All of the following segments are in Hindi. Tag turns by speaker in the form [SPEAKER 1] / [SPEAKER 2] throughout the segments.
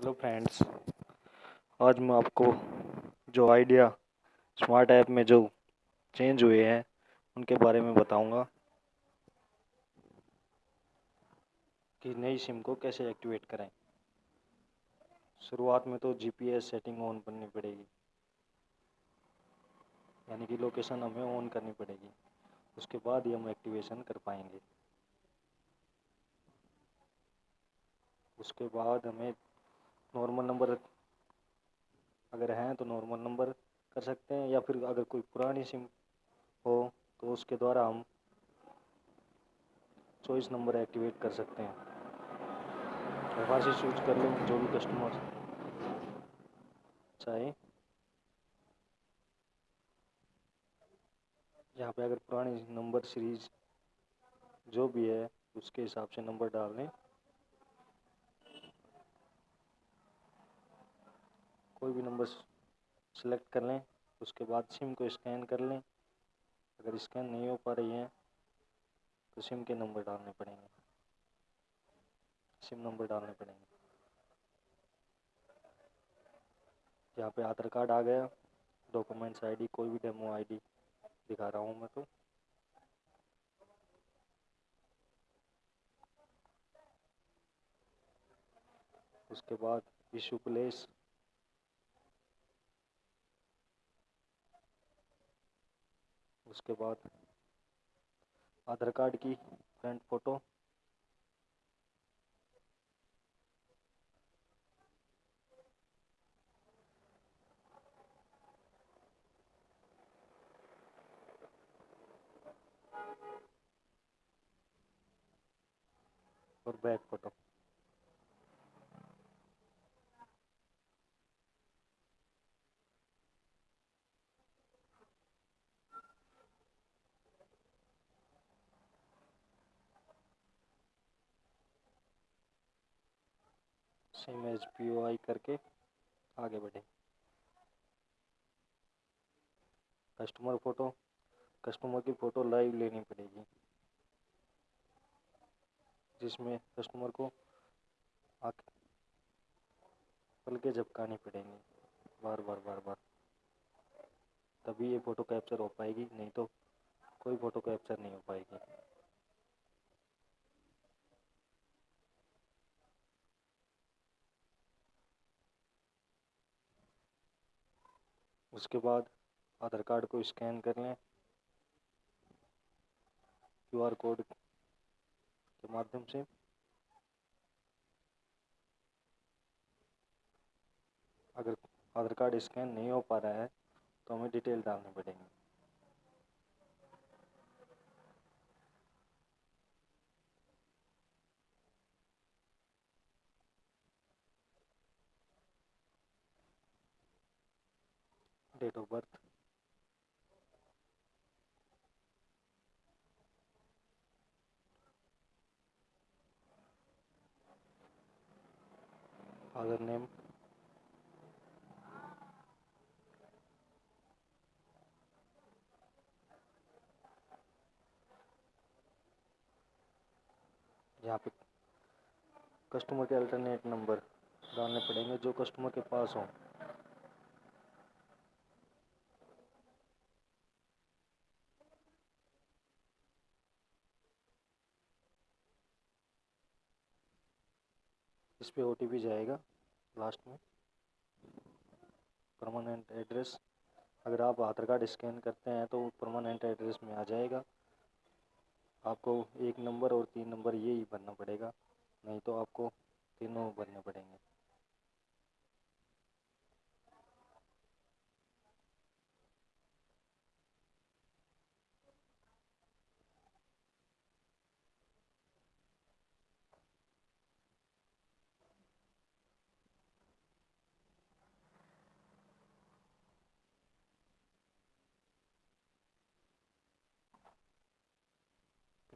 [SPEAKER 1] हेलो फ्रेंड्स आज मैं आपको जो आइडिया स्मार्ट ऐप में जो चेंज हुए हैं, उनके बारे में बताऊँगा कि नई सिम को कैसे एक्टिवेट करें। शुरुआत में तो जीपीएस सेटिंग ऑन करनी पड़ेगी। यानी कि लोकेशन हमें ऑन करनी पड़ेगी। उसके बाद ही हम एक्टिवेशन कर पाएँगे। उसके बाद हमें नॉर्मल नंबर अगर हैं तो नॉर्मल नंबर कर सकते हैं, या फिर अगर कोई पुरानी सिम हो तो उसके द्वारा हम चॉइस नंबर एक्टिवेट कर सकते हैं। वहाँ से चूज़ कर लें जो भी कस्टमर चाहे। यहाँ पे अगर पुरानी नंबर सीरीज़ जो भी है, उसके हिसाब से नंबर डाल लें कोई भी नंबर सेलेक्ट कर लें, उसके बाद सिम को स्कैन कर लें। अगर स्कैन नहीं हो पा रही है तो सिम के नंबर डालने पड़ेंगे। सिम नंबर डालने पड़ेंगे। यहाँ पे आधार कार्ड आ गया। डॉक्यूमेंट्स आईडी कोई भी डेमो आईडी दिखा रहा हूँ मैं तो। उसके बाद इशू प्लेस उसके बाद आधार कार्ड की फ्रंट फ़ोटो। और back photo. Same as P O I करके आगे बढ़े। कस्टमर फ़ोटो कस्टमर की फ़ोटो लाइव लेनी पड़ेगी। जिसमें कस्टमर को आके पल के झपकानी पड़ेंगी। बार बार बार बार। तभी ये फ़ोटो कैप्चर हो पाएगी, नहीं तो कोई फ़ोटो कैप्चर नहीं हो पाएगी। उसके बाद आधार कार्ड को स्कैन कर लें। क्यूआर कोड के माध्यम से। अगर आधार कार्ड स्कैन नहीं हो पा रहा है तो हमें डिटेल डालनी पड़ेगी। Date of birth father name यहाँ पे कस्टमर के अल्टरनेट नंबर डालने पड़ेंगे जो कस्टमर के पास हों। इस पर ओ जाएगा लास्ट में। परमानेंट एड्रेस अगर आप आधार कार्ड स्कैन करते हैं तो परमानेंट एड्रेस में आ जाएगा। आपको एक नंबर और तीन नंबर ये ही भरना पड़ेगा, नहीं तो आपको तीनों भरने पड़ेंगे।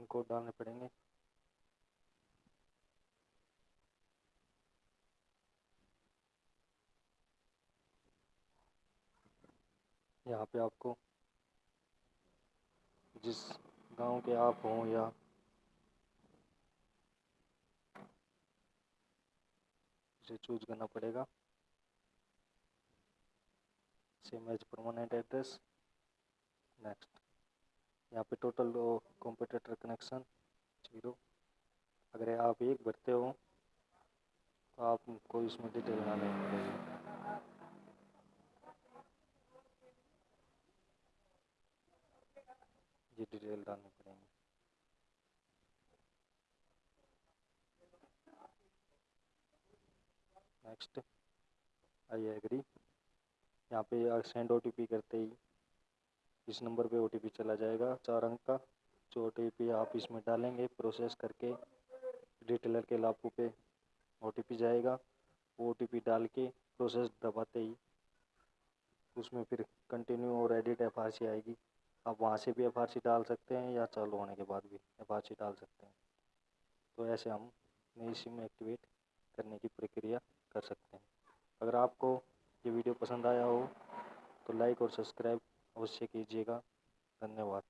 [SPEAKER 1] पिन कोड डालने पड़ेंगे। यहाँ पे आपको जिस गाँव के आप हों या इसे चूज़ करना पड़ेगा same as permanent address next यहाँ पे टोटल कंप्यूटर कनेक्शन ज़ीरो अगर आप एक भरते हो तो आपको इसमें डिटेल डालनी पड़ेगी ये डिटेल डालनी पड़ेगी। नेक्स्ट आई एग्री यहाँ पे सेंड ओटीपी करते ही इस नंबर पे ओटीपी चला जाएगा चार अंक का, जो ओटीपी आप इसमें डालेंगे प्रोसेस करके रिटेलर के लाभों पे ओटीपी जाएगा। ओटीपी डाल के प्रोसेस दबाते ही उसमें फिर कंटिन्यू और एडिट एफआरसी आएगी। आप वहाँ से भी एफआरसी डाल सकते हैं या चालू होने के बाद भी एफ़ डाल सकते हैं। तो ऐसे हम नई सिम एक्टिवेट करने की प्रक्रिया कर सकते हैं। अगर आपको ये वीडियो पसंद आया हो तो लाइक और सब्सक्राइब अवश्य कीजिएगा। धन्यवाद।